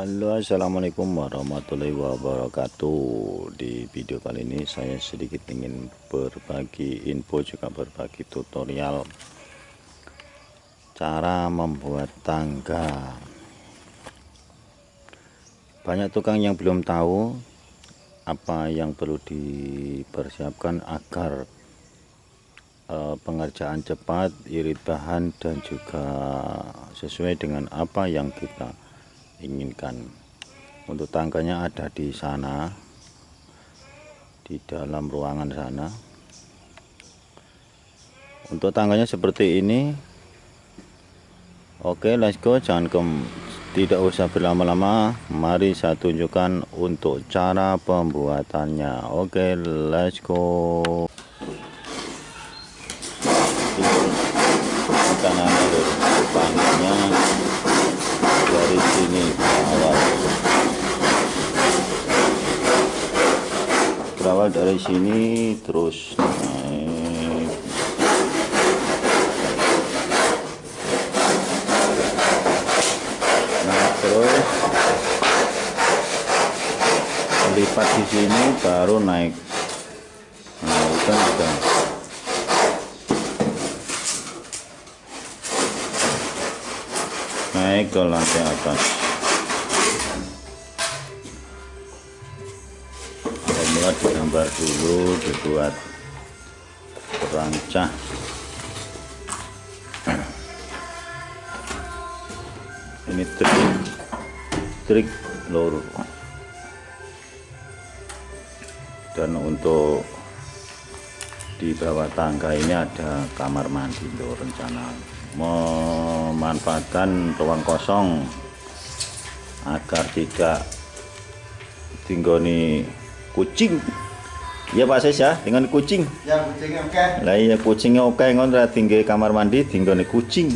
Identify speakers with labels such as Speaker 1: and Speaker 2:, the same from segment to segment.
Speaker 1: Halo assalamualaikum warahmatullahi wabarakatuh. Di video kali ini saya sedikit ingin berbagi info juga berbagi tutorial cara membuat tangga. Banyak tukang yang belum tahu apa yang perlu dipersiapkan agar eh, pengerjaan cepat irit bahan dan juga sesuai dengan apa yang kita inginkan. Untuk tangganya ada di sana di dalam ruangan sana. Untuk tangganya seperti ini. Oke let's go. Jangan ke tidak usah berlama-lama. Mari saya tunjukkan untuk cara pembuatannya. Oke let's go karena tangganya dari sini awal berawal dari sini terus naik. Nah terus. Lipat di sini baru naik. Nah udah udah. Naik ke lantai atas dulu dibuat perancah. Ini trik trik lur. Dan untuk di bawah tangga ini ada kamar mandi lur rencana memanfaatkan ruang kosong agar tidak tinggoni kucing ya Pak Sis ya. Dengan kucing.
Speaker 2: Ya, kucingnya oke.
Speaker 1: lah iya kucingnya oke. Ngon tinggi kamar mandi tinggoni kucing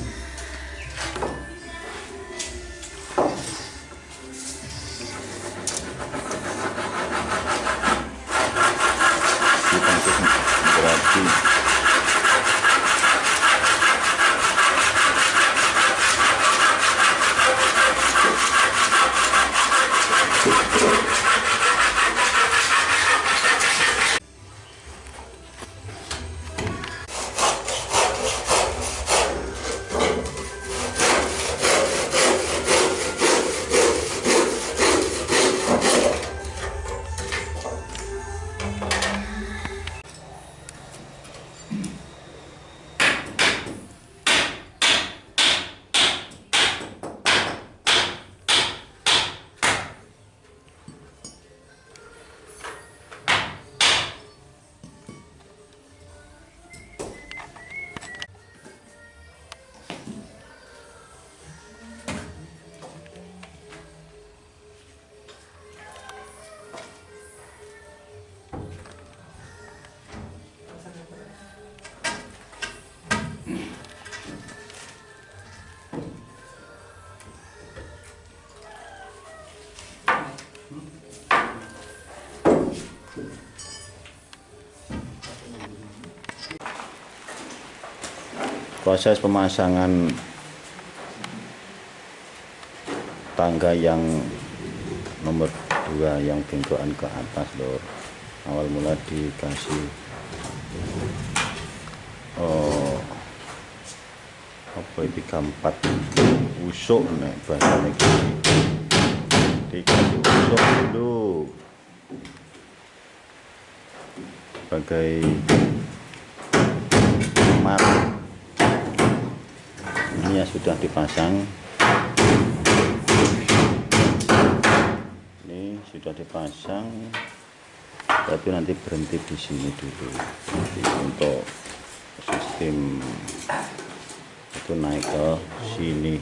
Speaker 1: proses pemasangan tangga yang nomor dua yang bentukan ke atas lor awal mula dikasih oh apa itu empat usuk nek bahasa dikasih usuk dulu sebagai ini ya sudah dipasang. Ini sudah dipasang. Tapi nanti berhenti di sini dulu. Nanti untuk sistem itu naik ke sini.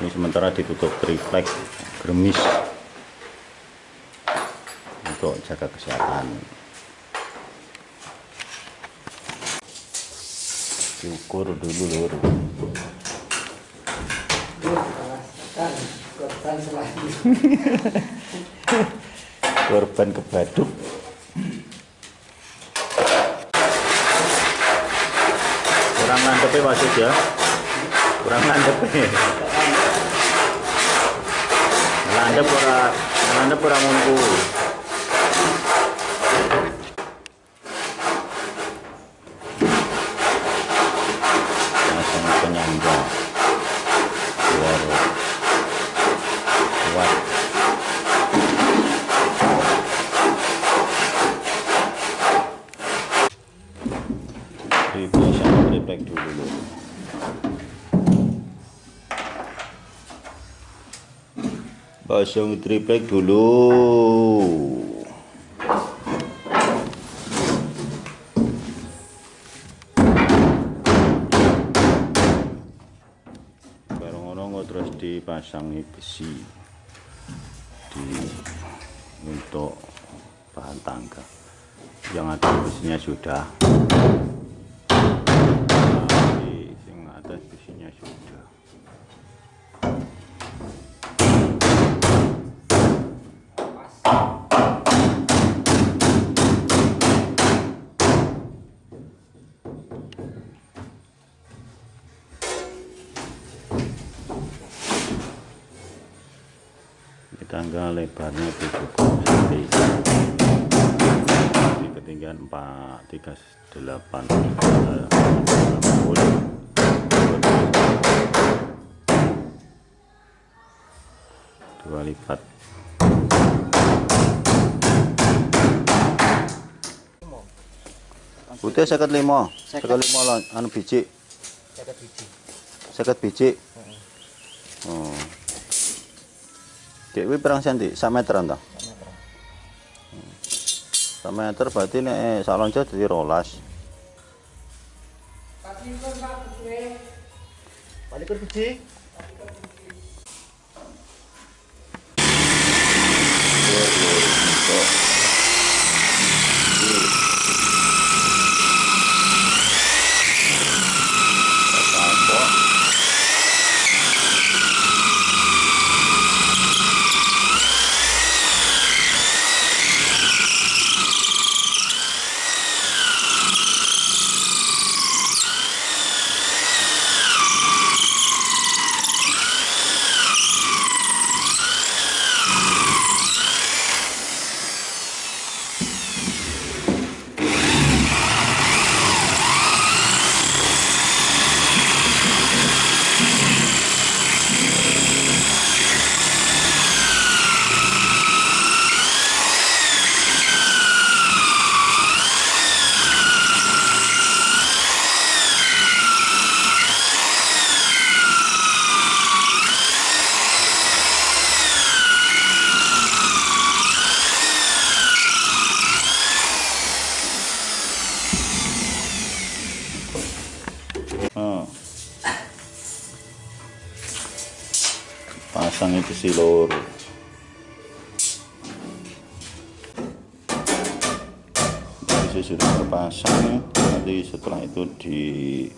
Speaker 1: Ini sementara ditutup triplek germis untuk jaga kesehatan diukur dulu lur.
Speaker 2: Korban
Speaker 1: korban kebaduk. Kurang landep ya wasit ya? Kurang landep landep ora landep ora ngono pasang triplek dulu. Bareng ngono terus dipasangi besi. Di untuk bahan tangga. Yang atas besinya sudah tangga lebarnya 70 cm di ketinggian 438 dua lipat. Putih seket lima. Seket lima anu biji.
Speaker 2: Jaga biji.
Speaker 1: seket biji Dek iki pirang senti? 1 meter ta? 1 meter. 1 meter berarti nek salon jo dadi 12.
Speaker 2: Balik ke biji.
Speaker 1: Balik ke biji. Si loro. Jadi sudah terpasang, nanti setelah itu diikat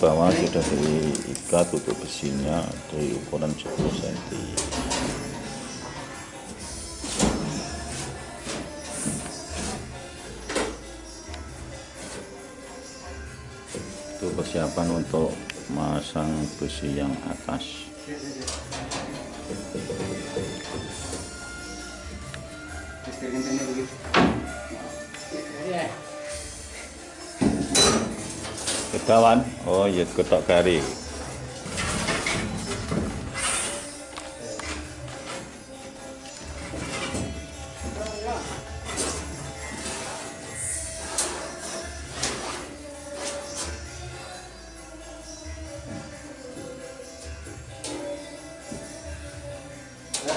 Speaker 1: bawah sudah diikat untuk besinya dari ukuran 10 cm itu persiapan untuk masang besi yang atas Ketawan, oh iya ketok kari.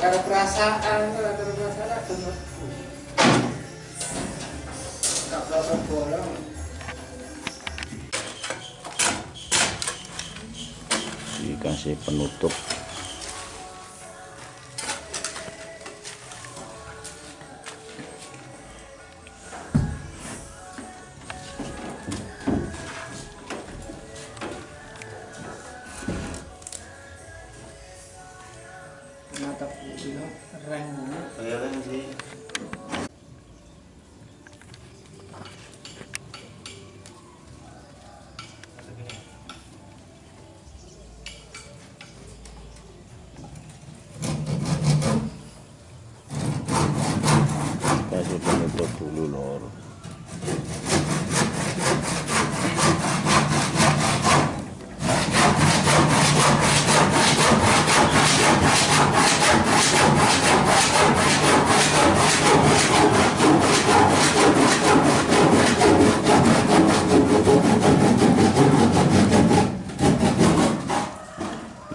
Speaker 3: Ada perasaan, ada perasaan. Gak perasaan.
Speaker 1: Dikasih penutup.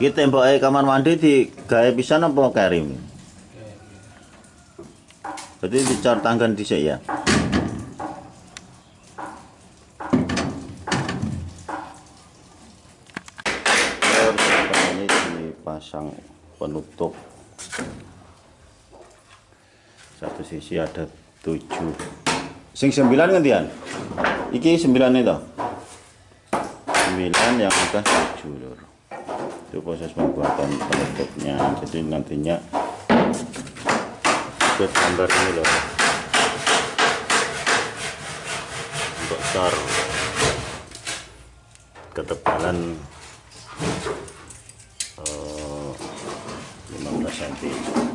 Speaker 1: Iki temboknya kamar mandi di gaya pisan apa karim? Berarti dicor tanggan dhisik ya. Terus ini dipasang penutup. Satu sisi ada tujuh. Sing sembilan gantian. Iki sembilan itu. Sembilan yang atas tujuh lur. Itu proses pembuatan penutupnya. Jadi nantinya buat gambar ini loh untuk cor ketebalan eh, 15 cm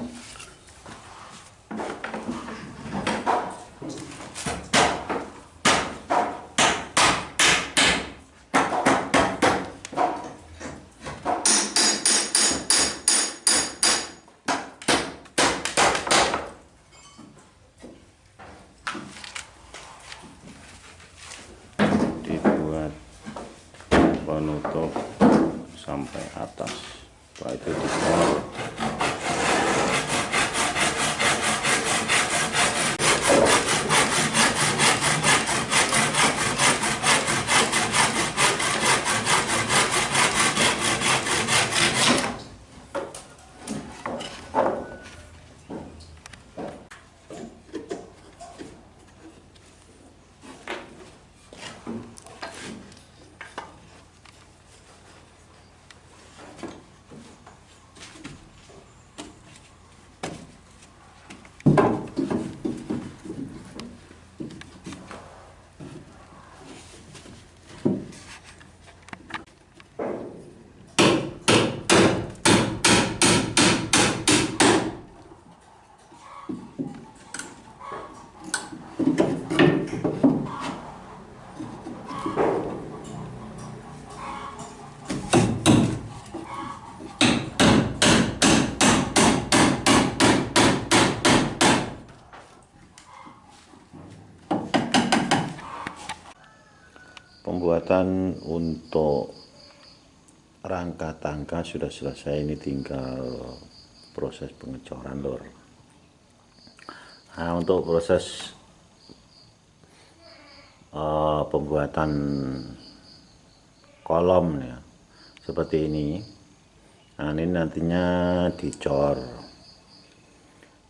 Speaker 1: dibuat penutup sampai atas setelah itu dicor pembuatan untuk rangka tangga sudah selesai. Ini tinggal proses pengecoran lor nah untuk proses eh, pembuatan kolom ya seperti ini. Nah ini nantinya dicor.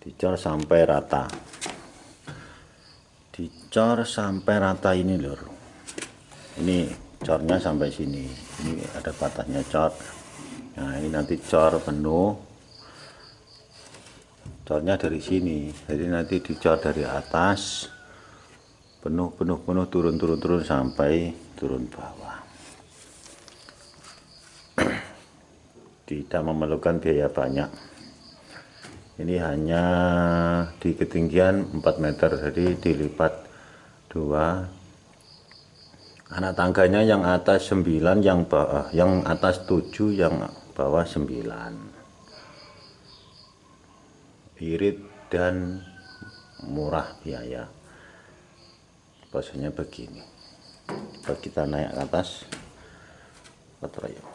Speaker 1: Dicor sampai rata. Dicor sampai rata ini lur ini cornya sampai sini. Ini ada batasnya cor. Nah ini nanti cor penuh. Cornya dari sini. Jadi nanti dicor dari atas penuh penuh penuh turun turun turun sampai turun bawah. Tidak memerlukan biaya banyak. Ini hanya di ketinggian 4 meter jadi dilipat dua anak tangganya yang atas 9 yang bawah yang atas 7 yang bawah 9 irit dan murah biaya. Bahasanya begini. Kita naik atas kotor ayo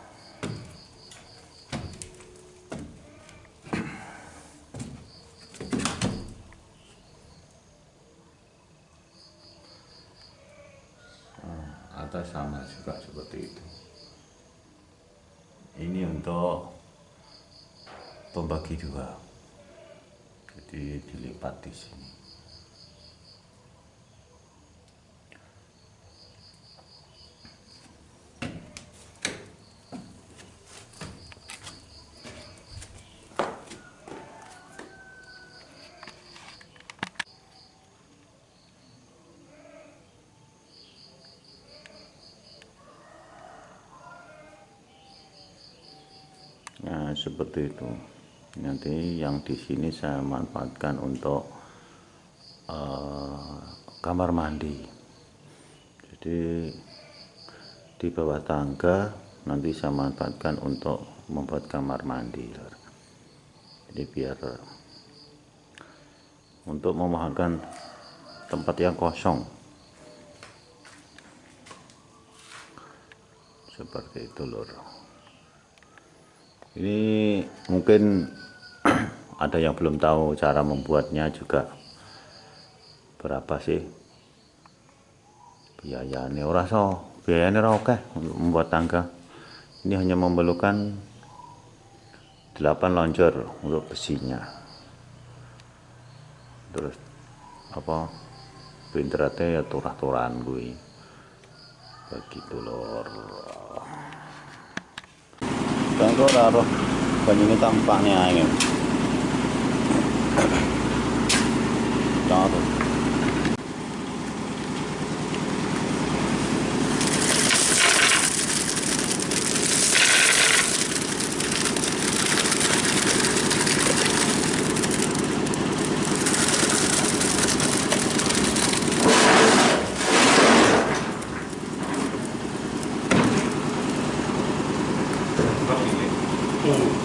Speaker 1: atas sama juga seperti itu. Ini untuk pembagi dua. Jadi dilipat di sini Nah, seperti itu. Nanti yang di sini saya manfaatkan untuk eh, kamar mandi. Jadi di bawah tangga nanti saya manfaatkan untuk membuat kamar mandi. Jadi biar untuk memahamkan tempat yang kosong. Seperti itu, Lur ini mungkin ada yang belum tahu cara membuatnya juga. Berapa sih? Biayanya ora so biayanya ora oke untuk membuat tangga. Ini hanya memerlukan 8 lonjor untuk besinya. Terus apa pinteratnya ya turah-turahan gue begitu lor kok ora roh banyune tampaknya. Jangan tuh. people